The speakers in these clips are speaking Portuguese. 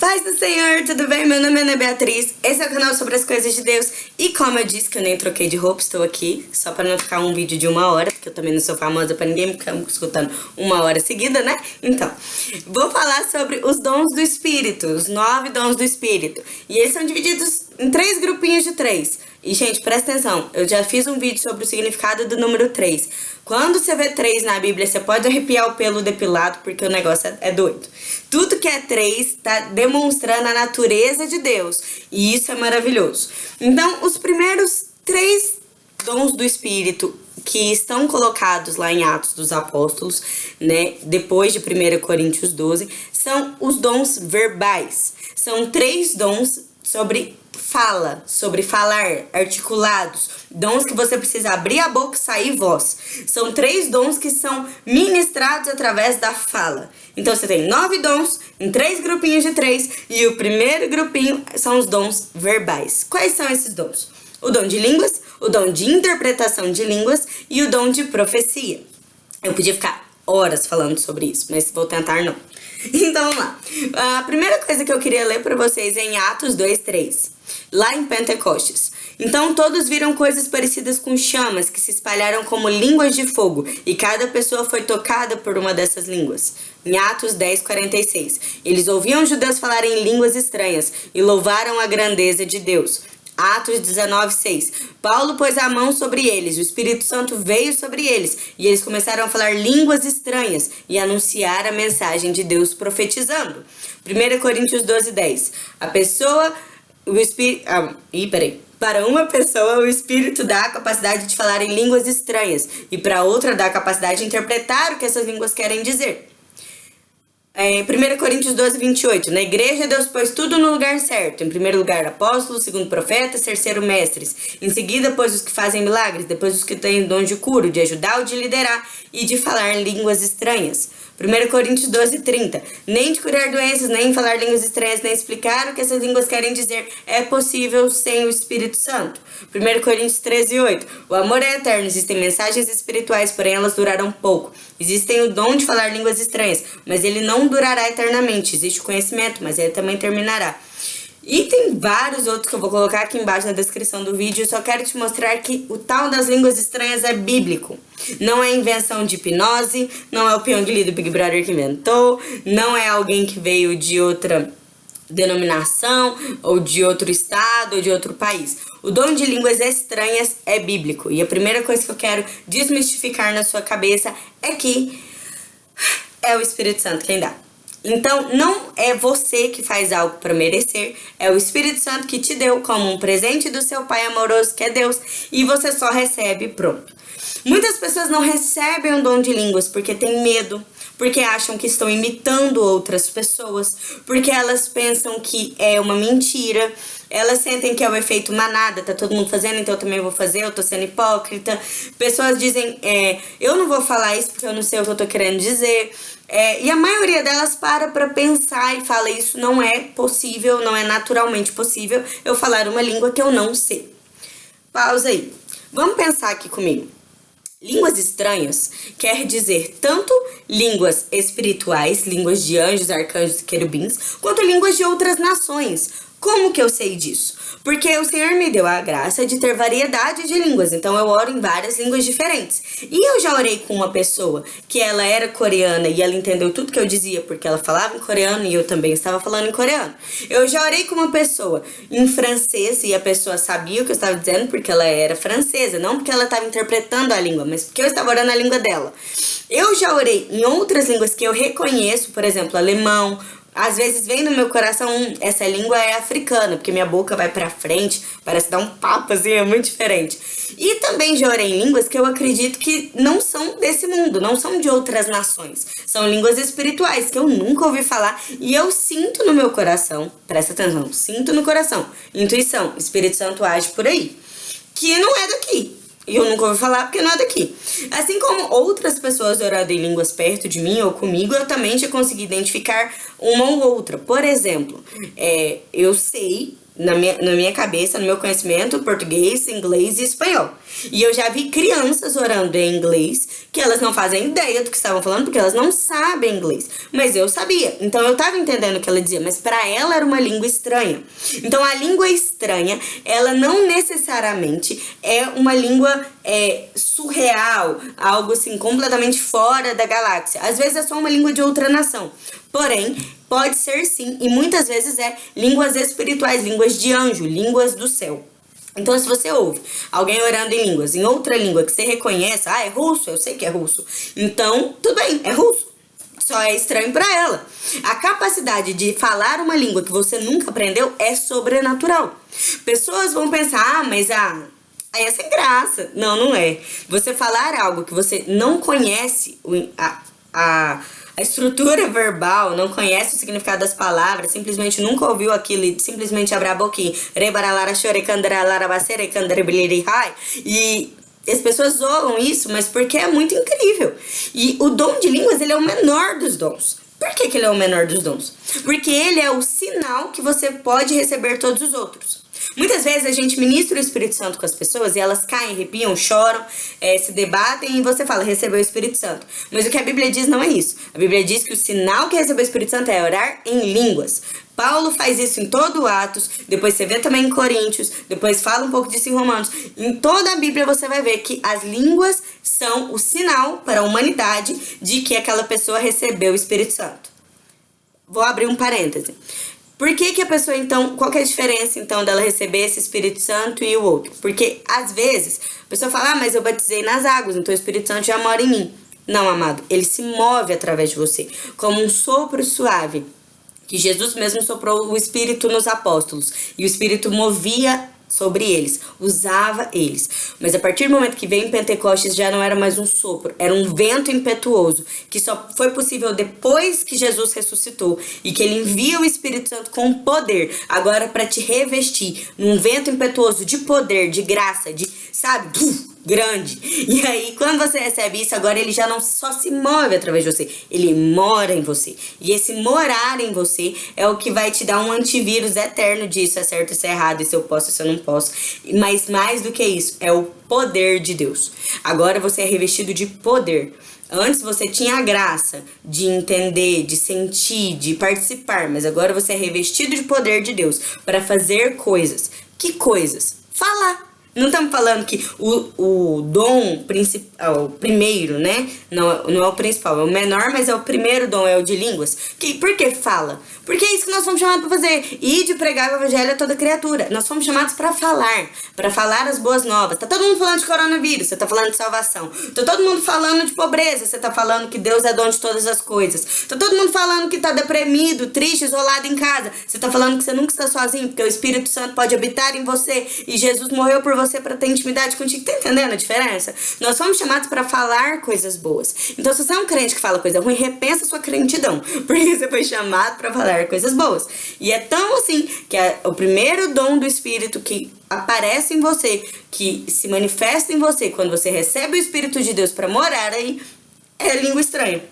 Paz do Senhor, tudo bem? Meu nome é Ana Beatriz, esse é o canal sobre as coisas de Deus e como eu disse que eu nem troquei de roupa, estou aqui só para não ficar um vídeo de uma hora, porque eu também não sou famosa para ninguém ficar escutando uma hora seguida, né? Então, vou falar sobre os dons do Espírito, os nove dons do Espírito e eles são divididos em três grupinhos de três. E, gente, presta atenção, eu já fiz um vídeo sobre o significado do número 3. Quando você vê 3 na Bíblia, você pode arrepiar o pelo depilado, porque o negócio é, é doido. Tudo que é 3 está demonstrando a natureza de Deus, e isso é maravilhoso. Então, os primeiros três dons do Espírito que estão colocados lá em Atos dos Apóstolos, né, depois de 1 Coríntios 12, são os dons verbais. São três dons sobre fala, sobre falar, articulados, dons que você precisa abrir a boca e sair voz. São três dons que são ministrados através da fala. Então você tem nove dons em três grupinhos de três e o primeiro grupinho são os dons verbais. Quais são esses dons? O dom de línguas, o dom de interpretação de línguas e o dom de profecia. Eu podia ficar horas falando sobre isso, mas vou tentar não. Então vamos lá. A primeira coisa que eu queria ler para vocês é em Atos 2, 3 lá em Pentecostes. Então todos viram coisas parecidas com chamas que se espalharam como línguas de fogo, e cada pessoa foi tocada por uma dessas línguas. Em Atos 10, 46. Eles ouviam judeus falarem línguas estranhas e louvaram a grandeza de Deus. Atos 19, 6. Paulo pôs a mão sobre eles, o Espírito Santo veio sobre eles, e eles começaram a falar línguas estranhas e anunciar a mensagem de Deus profetizando. 1 Coríntios 12, 10. A pessoa o espírito. Ah, ih, peraí. Para uma pessoa, o Espírito dá a capacidade de falar em línguas estranhas, e para outra dá a capacidade de interpretar o que essas línguas querem dizer. É, 1 Coríntios 12, 28. Na igreja, Deus pôs tudo no lugar certo. Em primeiro lugar, apóstolos, segundo profetas, terceiro mestres. Em seguida, pôs os que fazem milagres, depois os que têm dom de cura, de ajudar ou de liderar e de falar línguas estranhas. 1 Coríntios 12, 30. Nem de curar doenças, nem falar línguas estranhas, nem explicar o que essas línguas querem dizer é possível sem o Espírito Santo. 1 Coríntios 13, 8. O amor é eterno, existem mensagens espirituais, porém elas duraram pouco. Existem o dom de falar línguas estranhas, mas ele não durará eternamente. Existe o conhecimento, mas ele também terminará. E tem vários outros que eu vou colocar aqui embaixo na descrição do vídeo. Eu só quero te mostrar que o tal das línguas estranhas é bíblico. Não é invenção de hipnose, não é o Pyongyi do Big Brother que inventou, não é alguém que veio de outra denominação, ou de outro estado, ou de outro país. O dom de línguas estranhas é bíblico. E a primeira coisa que eu quero desmistificar na sua cabeça é que é o Espírito Santo quem dá. Então, não é você que faz algo para merecer, é o Espírito Santo que te deu como um presente do seu Pai amoroso, que é Deus, e você só recebe pronto. Muitas pessoas não recebem o dom de línguas porque têm medo, porque acham que estão imitando outras pessoas, porque elas pensam que é uma mentira, elas sentem que é o efeito manada, tá todo mundo fazendo, então eu também vou fazer, eu tô sendo hipócrita. Pessoas dizem, é, eu não vou falar isso porque eu não sei o que eu tô querendo dizer. É, e a maioria delas para pra pensar e fala, isso não é possível, não é naturalmente possível eu falar uma língua que eu não sei. Pausa aí. Vamos pensar aqui comigo. Línguas estranhas quer dizer tanto línguas espirituais, línguas de anjos, arcanjos e querubins, quanto línguas de outras nações. Como que eu sei disso? Porque o Senhor me deu a graça de ter variedade de línguas, então eu oro em várias línguas diferentes. E eu já orei com uma pessoa que ela era coreana e ela entendeu tudo que eu dizia porque ela falava em coreano e eu também estava falando em coreano. Eu já orei com uma pessoa em francês e a pessoa sabia o que eu estava dizendo porque ela era francesa, não porque ela estava interpretando a língua, mas porque eu estava orando a língua dela. Eu já orei em outras línguas que eu reconheço, por exemplo, alemão, às vezes vem no meu coração, essa língua é africana, porque minha boca vai pra frente, parece dar um papo assim, é muito diferente. E também já orei em línguas que eu acredito que não são desse mundo, não são de outras nações. São línguas espirituais que eu nunca ouvi falar e eu sinto no meu coração, presta atenção, sinto no coração, intuição, Espírito Santo age por aí, que não é daqui, e eu nunca ouvi falar porque não é daqui. Assim como outras pessoas orando em línguas perto de mim ou comigo, eu também já consegui identificar uma ou outra. Por exemplo, é, eu sei na minha, na minha cabeça, no meu conhecimento, português, inglês e espanhol. E eu já vi crianças orando em inglês que elas não fazem ideia do que estavam falando porque elas não sabem inglês. Mas eu sabia. Então eu estava entendendo o que ela dizia, mas para ela era uma língua estranha. Então a língua estranha, ela não necessariamente é uma língua é, surreal, algo assim completamente fora da galáxia. Às vezes é só uma língua de outra nação. Porém, pode ser sim, e muitas vezes é línguas espirituais, línguas de anjo, línguas do céu. Então, se você ouve alguém orando em línguas, em outra língua que você reconhece, ah, é russo, eu sei que é russo. Então, tudo bem, é russo. Só é estranho para ela. A capacidade de falar uma língua que você nunca aprendeu é sobrenatural. Pessoas vão pensar, ah, mas ah, aí é sem graça. Não, não é. Você falar algo que você não conhece, a, a a estrutura verbal, não conhece o significado das palavras, simplesmente nunca ouviu aquilo e simplesmente abre a boquinha. E as pessoas zoam isso, mas porque é muito incrível. E o dom de línguas, ele é o menor dos dons. Por que, que ele é o menor dos dons? Porque ele é o sinal que você pode receber todos os outros. Muitas vezes a gente ministra o Espírito Santo com as pessoas e elas caem, arrepiam, choram, é, se debatem e você fala, recebeu o Espírito Santo. Mas o que a Bíblia diz não é isso. A Bíblia diz que o sinal que recebeu o Espírito Santo é orar em línguas. Paulo faz isso em todo Atos, depois você vê também em Coríntios, depois fala um pouco disso em Romanos. Em toda a Bíblia você vai ver que as línguas são o sinal para a humanidade de que aquela pessoa recebeu o Espírito Santo. Vou abrir um parêntese. Por que, que a pessoa, então, qual que é a diferença, então, dela receber esse Espírito Santo e o outro? Porque, às vezes, a pessoa fala, ah, mas eu batizei nas águas, então o Espírito Santo já mora em mim. Não, amado, ele se move através de você, como um sopro suave, que Jesus mesmo soprou o Espírito nos apóstolos, e o Espírito movia sobre eles, usava eles. Mas a partir do momento que veio Pentecostes já não era mais um sopro, era um vento impetuoso, que só foi possível depois que Jesus ressuscitou e que ele envia o Espírito Santo com poder, agora para te revestir num vento impetuoso de poder, de graça, de, sabe, grande. E aí, quando você recebe isso, agora ele já não só se move através de você, ele mora em você. E esse morar em você é o que vai te dar um antivírus eterno disso é certo, isso é errado, isso eu posso, isso eu não posso. Mas mais do que isso, é o poder de Deus. Agora você é revestido de poder. Antes você tinha a graça de entender, de sentir, de participar, mas agora você é revestido de poder de Deus para fazer coisas. Que coisas? Falar não estamos falando que o, o dom principal, o primeiro, né? Não, não é o principal, é o menor, mas é o primeiro dom, é o de línguas. Que, por que fala? Porque é isso que nós fomos chamados para fazer. E de pregar o evangelho a toda criatura. Nós fomos chamados para falar, para falar as boas novas. Tá todo mundo falando de coronavírus, você tá falando de salvação. Tá todo mundo falando de pobreza, você tá falando que Deus é dono de todas as coisas. Tá todo mundo falando que tá deprimido, triste, isolado em casa. Você tá falando que você nunca está sozinho, porque o Espírito Santo pode habitar em você e Jesus morreu por você para ter intimidade contigo. Tá entendendo a diferença? Nós fomos chamados para falar coisas boas. Então, se você é um crente que fala coisa ruim, repensa sua crentidão. Porque você foi chamado para falar coisas boas. E é tão assim que é o primeiro dom do Espírito que aparece em você, que se manifesta em você quando você recebe o Espírito de Deus para morar aí, é língua estranha.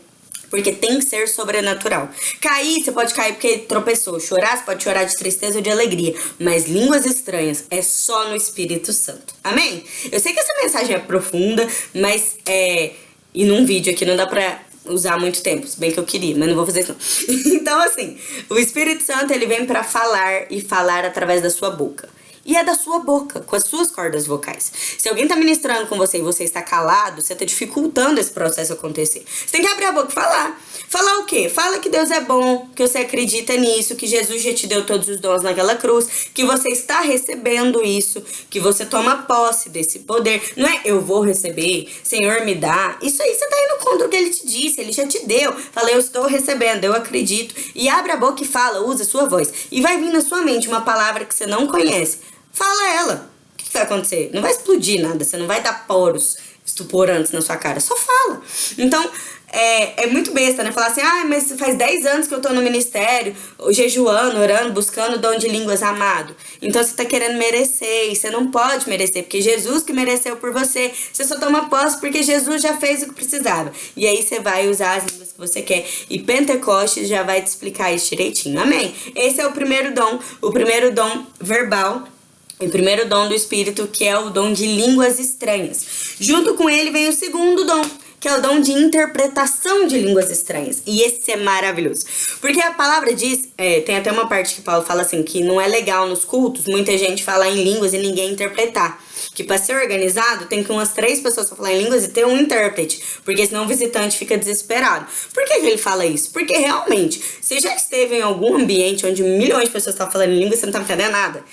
Porque tem que ser sobrenatural. Cair, você pode cair porque tropeçou. Chorar, você pode chorar de tristeza ou de alegria. Mas línguas estranhas é só no Espírito Santo. Amém? Eu sei que essa mensagem é profunda, mas é. E num vídeo aqui não dá pra usar muito tempo, se bem que eu queria, mas não vou fazer isso não. então, assim, o Espírito Santo, ele vem para falar e falar através da sua boca e é da sua boca, com as suas cordas vocais. Se alguém tá ministrando com você e você está calado, você tá dificultando esse processo acontecer. Você tem que abrir a boca e falar. Falar o quê? Fala que Deus é bom, que você acredita nisso, que Jesus já te deu todos os dons naquela cruz, que você está recebendo isso, que você toma posse desse poder. Não é eu vou receber, Senhor me dá. Isso aí você tá indo contra o que ele te disse, ele já te deu. Fala, eu estou recebendo, eu acredito. E abre a boca e fala, usa a sua voz. E vai vir na sua mente uma palavra que você não conhece Fala ela. O que, que vai acontecer? Não vai explodir nada, você não vai dar poros estuporantes na sua cara. Só fala. Então, é, é muito besta, né? Falar assim, ah, mas faz 10 anos que eu tô no ministério, jejuando, orando, buscando o dom de línguas amado. Então você tá querendo merecer, e você não pode merecer, porque Jesus que mereceu por você. Você só toma posse porque Jesus já fez o que precisava. E aí você vai usar as línguas que você quer. E Pentecostes já vai te explicar isso direitinho. Amém? Esse é o primeiro dom, o primeiro dom verbal o primeiro dom do Espírito, que é o dom de línguas estranhas. Junto com ele vem o segundo dom, que é o dom de interpretação de línguas estranhas. E esse é maravilhoso. Porque a palavra diz, é, tem até uma parte que Paulo fala assim, que não é legal nos cultos muita gente falar em línguas e ninguém interpretar. Que para ser organizado tem que umas três pessoas falar em línguas e ter um intérprete. Porque senão o visitante fica desesperado. Por que, ele fala isso? Porque realmente, você já esteve em algum ambiente onde milhões de pessoas estão falando em línguas e você não tá entendendo nada.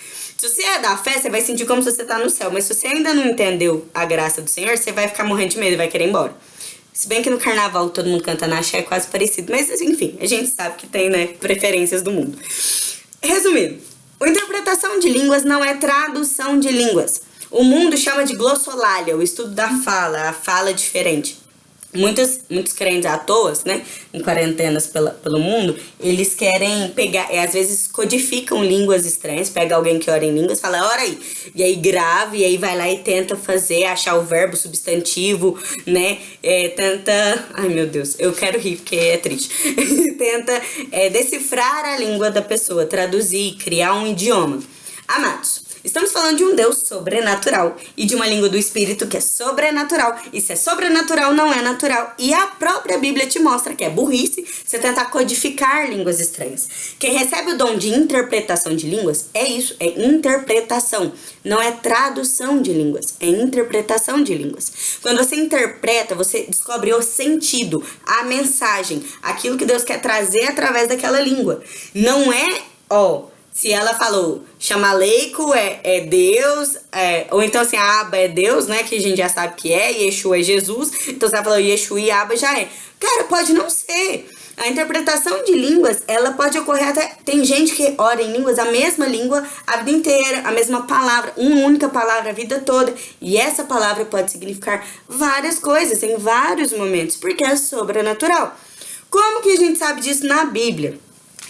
Se você é da fé, você vai sentir como se você tá no céu. Mas se você ainda não entendeu a graça do Senhor, você vai ficar morrendo de medo e vai querer ir embora. Se bem que no carnaval todo mundo canta na axé, é quase parecido. Mas, enfim, a gente sabe que tem, né, preferências do mundo. Resumindo, a interpretação de línguas não é tradução de línguas. O mundo chama de glossolalia, o estudo da fala, a fala diferente muitos, muitos crentes à toa, né, em quarentenas pela, pelo mundo, eles querem pegar, e às vezes codificam línguas estranhas, pega alguém que ora em línguas, fala, ora aí, e aí grava, e aí vai lá e tenta fazer, achar o verbo, substantivo, né, é, tenta, ai meu Deus, eu quero rir porque é triste, tenta é, decifrar a língua da pessoa, traduzir, criar um idioma. Amados, Estamos falando de um Deus sobrenatural e de uma língua do Espírito que é sobrenatural. E se é sobrenatural, não é natural. E a própria Bíblia te mostra que é burrice você tentar codificar línguas estranhas. Quem recebe o dom de interpretação de línguas é isso, é interpretação. Não é tradução de línguas, é interpretação de línguas. Quando você interpreta, você descobre o sentido, a mensagem, aquilo que Deus quer trazer através daquela língua. Não é, ó se ela falou chamaleico é, é Deus, é, ou então assim, a Aba é Deus, né? Que a gente já sabe que é, Yeshua é Jesus. Então se ela falou Yeshua e Aba já é. Cara, pode não ser. A interpretação de línguas, ela pode ocorrer até. Tem gente que ora em línguas, a mesma língua a vida inteira, a mesma palavra, uma única palavra a vida toda. E essa palavra pode significar várias coisas em vários momentos, porque é sobrenatural. Como que a gente sabe disso na Bíblia?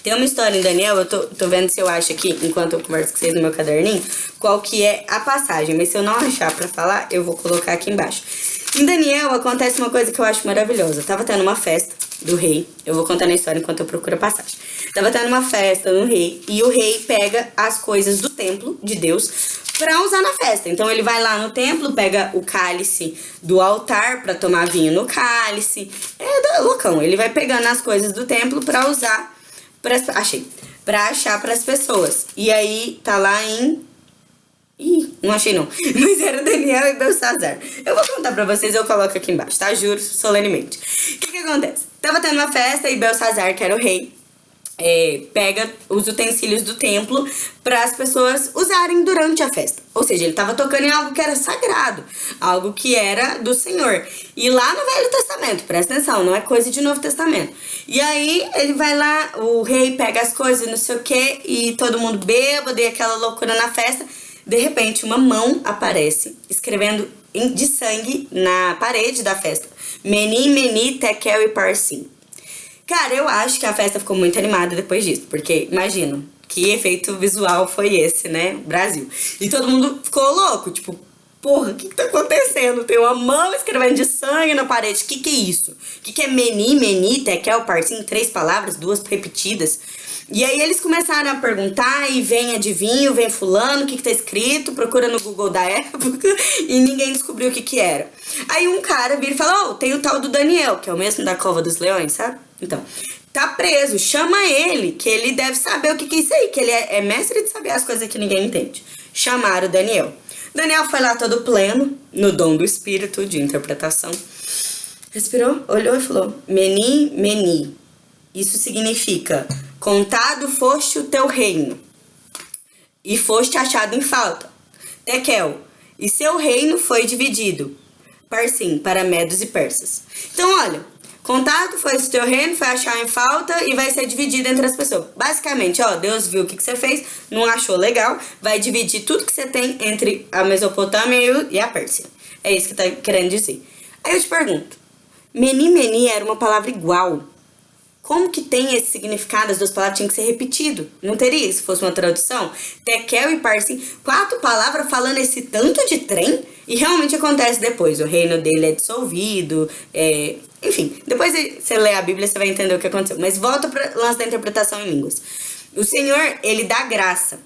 Tem uma história em Daniel, eu tô, tô vendo se eu acho aqui, enquanto eu converso com vocês no meu caderninho, qual que é a passagem. Mas se eu não achar pra falar, eu vou colocar aqui embaixo. Em Daniel acontece uma coisa que eu acho maravilhosa. tava tendo uma festa do rei. Eu vou contar na história enquanto eu procuro a passagem. Tava tendo uma festa no rei e o rei pega as coisas do templo de Deus para usar na festa. Então ele vai lá no templo, pega o cálice do altar para tomar vinho no cálice. É loucão. Ele vai pegando as coisas do templo para usar pras, achei, pra achar pras pessoas. E aí, tá lá em... Ih, não achei não. Mas era Daniel e Belsazar. Eu vou contar pra vocês, eu coloco aqui embaixo, tá? Juro, solenemente. O que que acontece? Tava tendo uma festa e Belsazar, que era o rei, é, pega os utensílios do templo para as pessoas usarem durante a festa. Ou seja, ele estava tocando em algo que era sagrado, algo que era do Senhor. E lá no Velho Testamento, presta atenção, não é coisa de Novo Testamento. E aí ele vai lá, o rei pega as coisas, não sei o que, e todo mundo bêbado e aquela loucura na festa. De repente, uma mão aparece escrevendo de sangue na parede da festa. Meni, Meni, Tekel e Parsim. Cara, eu acho que a festa ficou muito animada depois disso, porque imagina, que efeito visual foi esse, né? Brasil. E todo mundo ficou louco, tipo, porra, o que, que tá acontecendo? Tem uma mão escrevendo de sangue na parede, o que que é isso? O que que é meni, meni, tekel, partim, três palavras, duas repetidas? E aí eles começaram a perguntar e vem adivinho, vem fulano, o que que tá escrito, procura no Google da época e ninguém descobriu o que que era. Aí um cara vira e fala, oh, tem o tal do Daniel, que é o mesmo da Cova dos Leões, sabe? Então, tá preso, chama ele, que ele deve saber o que que é isso aí, que ele é, é mestre de saber as coisas que ninguém entende. Chamaram o Daniel. Daniel foi lá todo pleno, no dom do espírito de interpretação. Respirou, olhou e falou, Meni, Meni. Isso significa, contado foste o teu reino, e foste achado em falta. Tekel, e seu reino foi dividido, parsim, para medos e persas. Então, olha, Contado foi o teu reino, foi achar em falta e vai ser dividido entre as pessoas. Basicamente, ó, Deus viu o que, que você fez, não achou legal, vai dividir tudo que você tem entre a Mesopotâmia e a Pérsia. É isso que tá querendo dizer. Aí eu te pergunto, Meni meni era uma palavra igual. Como que tem esse significado? As duas palavras tinham que ser repetido. Não teria se fosse uma tradução? Tekel e Parsim, quatro palavras falando esse tanto de trem? E realmente acontece depois. O reino dele é dissolvido. É... Enfim, depois você lê a Bíblia, você vai entender o que aconteceu. Mas volta para o lance da interpretação em línguas. O Senhor, ele dá graça.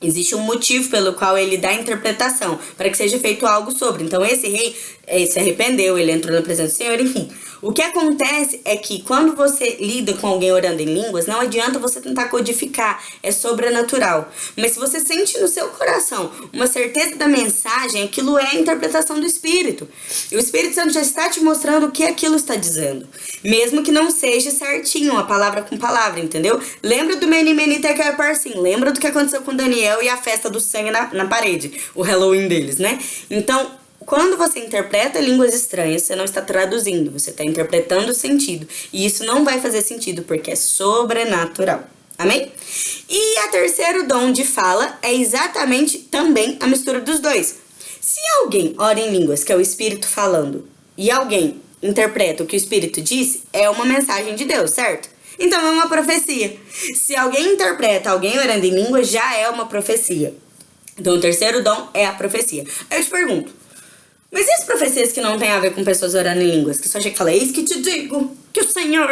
Existe um motivo pelo qual ele dá interpretação, para que seja feito algo sobre. Então, esse rei eh, se arrependeu, ele entrou na presença do Senhor, enfim. O que acontece é que quando você lida com alguém orando em línguas, não adianta você tentar codificar, é sobrenatural. Mas se você sente no seu coração uma certeza da mensagem, aquilo é a interpretação do Espírito. E o Espírito Santo já está te mostrando o que aquilo está dizendo. Mesmo que não seja certinho, a palavra com palavra, entendeu? Lembra do Meni Meni Tekel Parsim, lembra do que aconteceu com Daniel e a festa do sangue na, na parede, o Halloween deles, né? Então, quando você interpreta línguas estranhas, você não está traduzindo, você está interpretando o sentido. E isso não vai fazer sentido porque é sobrenatural. Amém? E a terceiro dom de fala é exatamente também a mistura dos dois. Se alguém ora em línguas, que é o Espírito falando, e alguém interpreta o que o Espírito disse, é uma mensagem de Deus, certo? Então é uma profecia. Se alguém interpreta alguém orando em línguas, já é uma profecia. Então o terceiro dom é a profecia. Eu te pergunto, mas e as profecias que não tem a ver com pessoas orando em línguas? Que só chega e fala, eis que te digo que o Senhor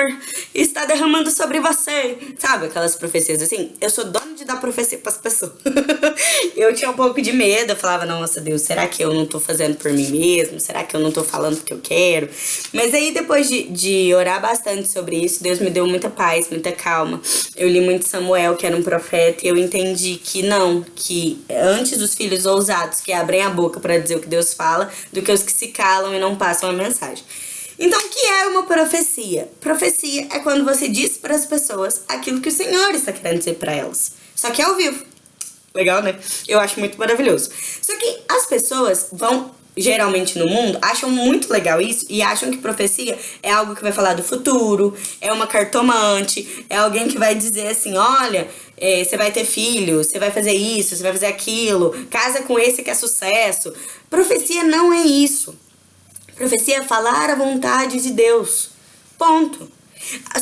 está derramando sobre você. Sabe aquelas profecias assim? Eu sou dono de dar profecia para as pessoas. eu tinha um pouco de medo, eu falava, nossa Deus, será que eu não tô fazendo por mim mesmo? Será que eu não tô falando porque eu quero? Mas aí depois de, de orar bastante sobre isso, Deus me deu muita paz, muita calma. Eu li muito Samuel, que era um profeta, e eu entendi que não, que antes os filhos ousados que abrem a boca para dizer o que Deus fala, do que os que se calam e não passam a mensagem. Então, o que é uma profecia? Profecia é quando você diz para as pessoas aquilo que o Senhor está querendo dizer para elas. Só que é ao vivo. Legal, né? Eu acho muito maravilhoso. Só que as pessoas vão geralmente no mundo, acham muito legal isso e acham que profecia é algo que vai falar do futuro, é uma cartomante, é alguém que vai dizer assim, olha, é, você vai ter filho, você vai fazer isso, você vai fazer aquilo, casa com esse que é sucesso. Profecia não é isso. Profecia é falar a vontade de Deus. Ponto.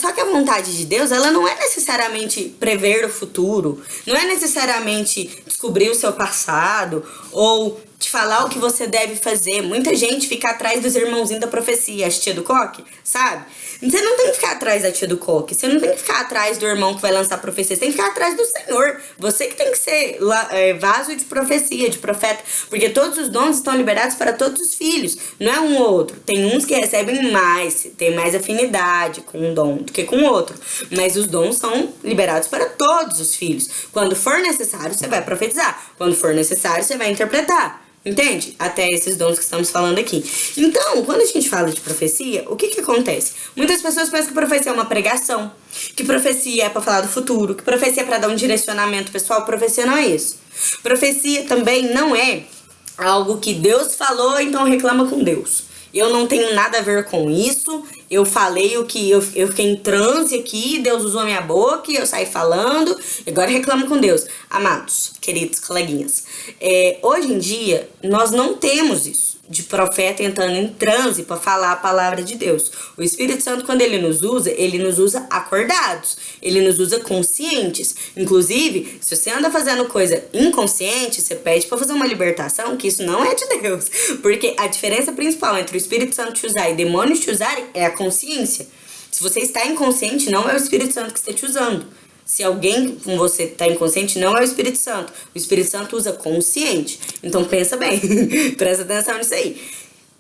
Só que a vontade de Deus, ela não é necessariamente prever o futuro, não é necessariamente descobrir o seu passado ou te falar o que você deve fazer. Muita gente fica atrás dos irmãozinhos da profecia, as tia do coque, sabe? Você não tem que ficar atrás da tia do coque, você não tem que ficar atrás do irmão que vai lançar profecia, você tem que ficar atrás do Senhor. Você que tem que ser é, vaso de profecia, de profeta, porque todos os dons estão liberados para todos os filhos, não é um ou outro. Tem uns que recebem mais, tem mais afinidade com um dom do que com o outro, mas os dons são liberados para todos os filhos. Quando for necessário, você vai profetizar, quando for necessário, você vai interpretar. Entende? Até esses dons que estamos falando aqui. Então, quando a gente fala de profecia, o que que acontece? Muitas pessoas pensam que profecia é uma pregação, que profecia é para falar do futuro, que profecia é para dar um direcionamento pessoal. Profecia não é isso. Profecia também não é algo que Deus falou, então reclama com Deus. Eu não tenho nada a ver com isso. Eu falei o que eu, eu fiquei em transe aqui, Deus usou a minha boca e eu saí falando. E agora reclamo com Deus. Amados, queridos coleguinhas, é, hoje em dia nós não temos isso de profeta entrando em transe para falar a palavra de Deus. O Espírito Santo, quando ele nos usa, ele nos usa acordados, ele nos usa conscientes. Inclusive, se você anda fazendo coisa inconsciente, você pede para fazer uma libertação, que isso não é de Deus. Porque a diferença principal entre o Espírito Santo te usar e demônios te usarem é a consciência. Se você está inconsciente, não é o Espírito Santo que está te usando. Se alguém com você está inconsciente, não é o Espírito Santo. O Espírito Santo usa consciente. Então pensa bem, presta atenção nisso aí.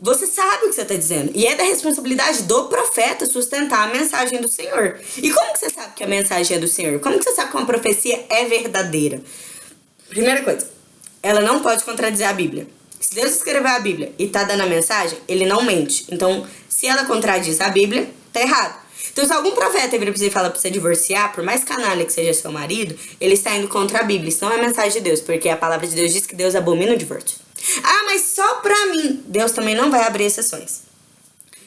Você sabe o que você está dizendo. E é da responsabilidade do profeta sustentar a mensagem do Senhor. E como que você sabe que a mensagem é do Senhor? Como que você sabe que uma profecia é verdadeira? Primeira coisa, ela não pode contradizer a Bíblia. Se Deus escreveu a Bíblia e está dando a mensagem, ele não mente. Então, se ela contradiz a Bíblia, tá errado. Então, se algum profeta vira pra você e fala pra você divorciar, por mais canalha que seja seu marido, ele está indo contra a Bíblia. Isso não é mensagem de Deus, porque a palavra de Deus diz que Deus abomina o divórcio. Ah, mas só pra mim. Deus também não vai abrir exceções.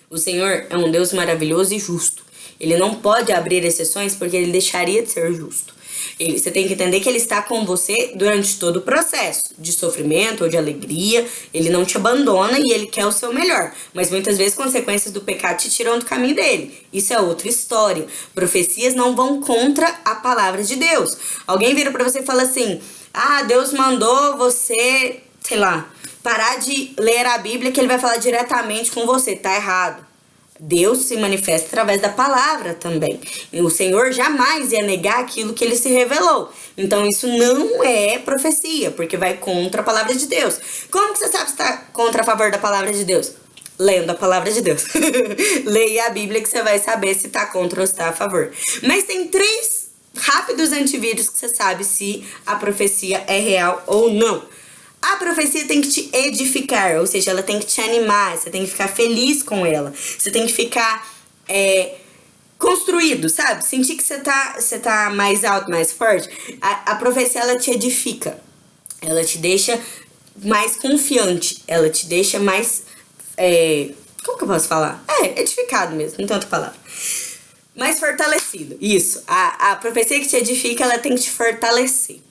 O Senhor é um Deus maravilhoso e justo. Ele não pode abrir exceções porque ele deixaria de ser justo. Ele, você tem que entender que ele está com você durante todo o processo de sofrimento ou de alegria. Ele não te abandona e ele quer o seu melhor. Mas muitas vezes consequências do pecado te tiram do caminho dele. Isso é outra história. Profecias não vão contra a palavra de Deus. Alguém vira para você e fala assim: "Ah, Deus mandou você, sei lá, parar de ler a Bíblia que ele vai falar diretamente com você". Tá errado. Deus se manifesta através da palavra também. O Senhor jamais ia negar aquilo que ele se revelou. Então isso não é profecia, porque vai contra a palavra de Deus. Como que você sabe se está contra a favor da palavra de Deus? Lendo a palavra de Deus. Leia a Bíblia que você vai saber se está contra ou se está a favor. Mas tem três rápidos antivírus que você sabe se a profecia é real ou não. A profecia tem que te edificar, ou seja, ela tem que te animar, você tem que ficar feliz com ela, você tem que ficar é, construído, sabe? Sentir que você tá, você tá mais alto, mais forte. A, a profecia, ela te edifica, ela te deixa mais confiante, ela te deixa mais. É, como que eu posso falar? É, edificado mesmo, não tanta palavra. Mais fortalecido, isso. A, a profecia que te edifica, ela tem que te fortalecer.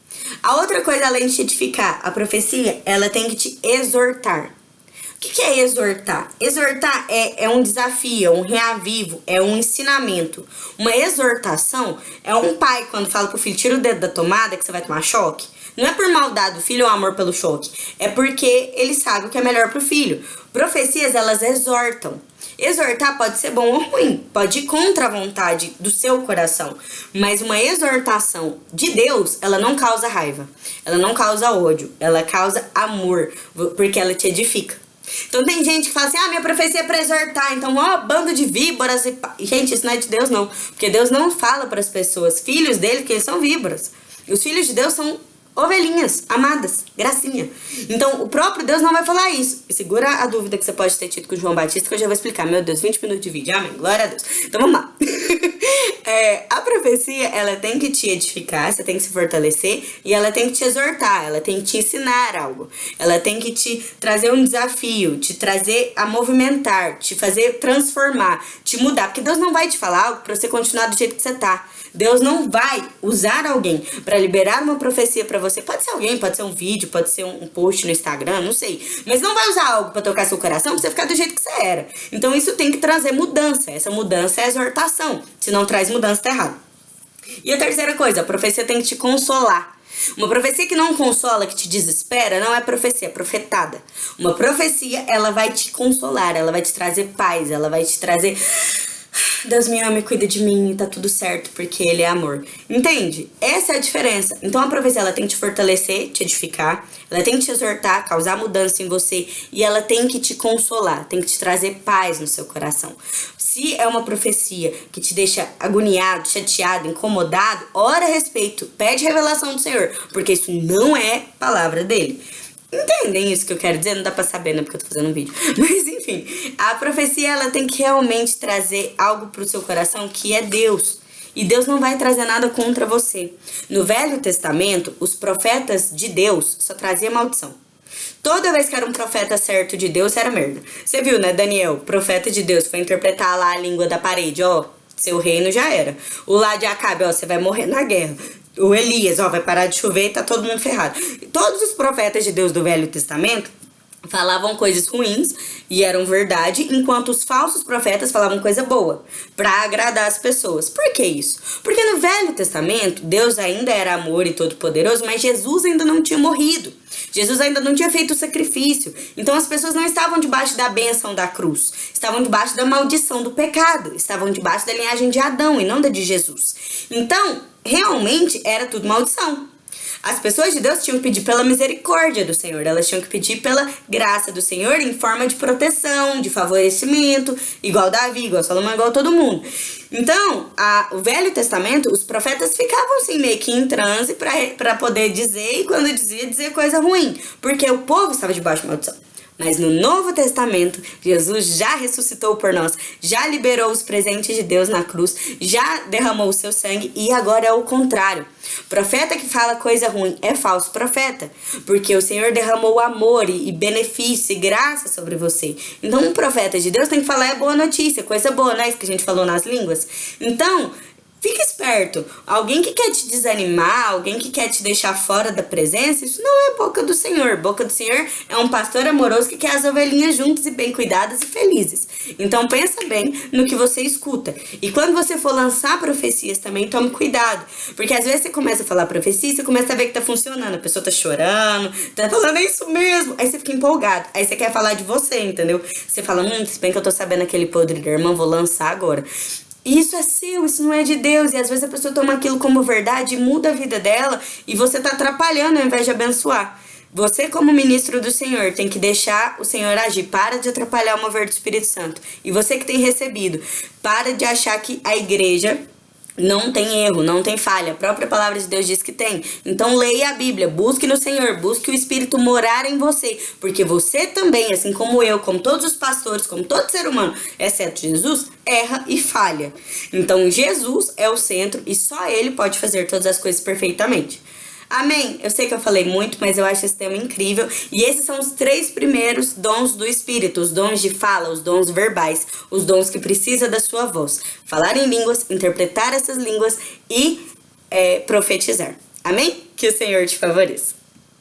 A outra coisa, além de te edificar, a profecia, ela tem que te exortar. O que, que é exortar? Exortar é, é um desafio, é um reavivo, é um ensinamento. Uma exortação é um pai quando fala pro filho, tira o dedo da tomada que você vai tomar choque. Não é por maldade do filho ou amor pelo choque. É porque ele sabe o que é melhor pro filho. Profecias, elas exortam. Exortar pode ser bom ou ruim, pode ir contra a vontade do seu coração, mas uma exortação de Deus, ela não causa raiva, ela não causa ódio, ela causa amor, porque ela te edifica. Então tem gente que fala assim, ah, minha profecia é pra exortar, então ó, bando de víboras e... Gente, isso não é de Deus não, porque Deus não fala para as pessoas, filhos dele, que eles são víboras. Os filhos de Deus são ovelhinhas, amadas, gracinha. Então, o próprio Deus não vai falar isso. Segura a dúvida que você pode ter tido com João Batista, que eu já vou explicar. Meu Deus, 20 minutos de vídeo, amém, glória a Deus. Então, vamos lá. é, a profecia, ela tem que te edificar, você tem que se fortalecer, e ela tem que te exortar, ela tem que te ensinar algo. Ela tem que te trazer um desafio, te trazer a movimentar, te fazer transformar, te mudar. Porque Deus não vai te falar algo pra você continuar do jeito que você tá. Deus não vai usar alguém para liberar uma profecia para você. Pode ser alguém, pode ser um vídeo, pode ser um post no Instagram, não sei. Mas não vai usar algo para tocar seu coração pra você ficar do jeito que você era. Então isso tem que trazer mudança. Essa mudança é exortação. Se não traz mudança, tá errado. E a terceira coisa, a profecia tem que te consolar. Uma profecia que não consola, que te desespera, não é profecia, é profetada. Uma profecia, ela vai te consolar, ela vai te trazer paz, ela vai te trazer Deus me ama e cuida de mim e tá tudo certo, porque Ele é amor. Entende? Essa é a diferença. Então a profecia, ela tem que te fortalecer, te edificar, ela tem que te exortar, causar mudança em você e ela tem que te consolar, tem que te trazer paz no seu coração. Se é uma profecia que te deixa agoniado, chateado, incomodado, ora a respeito, pede revelação do Senhor, porque isso não é palavra dele. Entendem isso que eu quero dizer? Não dá pra saber, né? Porque eu tô fazendo um vídeo. Mas enfim, a profecia ela tem que realmente trazer algo pro seu coração que é Deus. E Deus não vai trazer nada contra você. No Velho Testamento, os profetas de Deus só traziam maldição. Toda vez que era um profeta certo de Deus, era merda. Você viu, né, Daniel? Profeta de Deus foi interpretar lá a língua da parede, ó. Seu reino já era. O lá de Acabe, ó, você vai morrer na guerra o Elias, ó, vai parar de chover e tá todo mundo ferrado. Todos os profetas de Deus do Velho Testamento falavam coisas ruins e eram verdade, enquanto os falsos profetas falavam coisa boa, para agradar as pessoas. Por que isso? Porque no Velho Testamento, Deus ainda era amor e todo-poderoso, mas Jesus ainda não tinha morrido. Jesus ainda não tinha feito o sacrifício. Então as pessoas não estavam debaixo da bênção da cruz, estavam debaixo da maldição do pecado, estavam debaixo da linhagem de Adão e não da de Jesus. Então, realmente era tudo maldição. As pessoas de Deus tinham que pedir pela misericórdia do Senhor, elas tinham que pedir pela graça do Senhor em forma de proteção, de favorecimento, igual Davi, igual Salomão, igual todo mundo. Então, a, o Velho Testamento, os profetas ficavam assim meio que em transe para poder dizer, e quando dizia, dizer coisa ruim, porque o povo estava debaixo de maldição. Mas no Novo Testamento, Jesus já ressuscitou por nós, já liberou os presentes de Deus na cruz, já derramou o seu sangue e agora é o contrário. Profeta que fala coisa ruim é falso profeta, porque o Senhor derramou amor e benefício e graça sobre você. Então, um profeta de Deus tem que falar é boa notícia, coisa boa, não é isso que a gente falou nas línguas? Então, Fica esperto. Alguém que quer te desanimar, alguém que quer te deixar fora da presença, isso não é boca do Senhor. Boca do Senhor é um pastor amoroso que quer as ovelhinhas juntas e bem cuidadas e felizes. Então pensa bem no que você escuta. E quando você for lançar profecias também, tome cuidado. Porque às vezes você começa a falar profecia você começa a ver que tá funcionando. A pessoa tá chorando, tá falando é isso mesmo. Aí você fica empolgado. Aí você quer falar de você, entendeu? Você fala, hum, se bem que eu tô sabendo aquele podre da irmã, vou lançar agora. Isso é seu, isso não é de Deus. E às vezes a pessoa toma aquilo como verdade e muda a vida dela e você tá atrapalhando ao invés de abençoar. Você, como ministro do Senhor, tem que deixar o Senhor agir. Para de atrapalhar o mover do Espírito Santo. E você que tem recebido, para de achar que a igreja não tem erro, não tem falha. A própria palavra de Deus diz que tem. Então leia a Bíblia, busque no Senhor, busque o Espírito morar em você. Porque você também, assim como eu, como todos os pastores, como todo ser humano, exceto Jesus, erra e falha. Então Jesus é o centro e só ele pode fazer todas as coisas perfeitamente. Amém? Eu sei que eu falei muito, mas eu acho esse tema incrível. E esses são os três primeiros dons do Espírito: os dons de fala, os dons verbais, os dons que precisa da sua voz. Falar em línguas, interpretar essas línguas e é, profetizar. Amém? Que o Senhor te favoreça.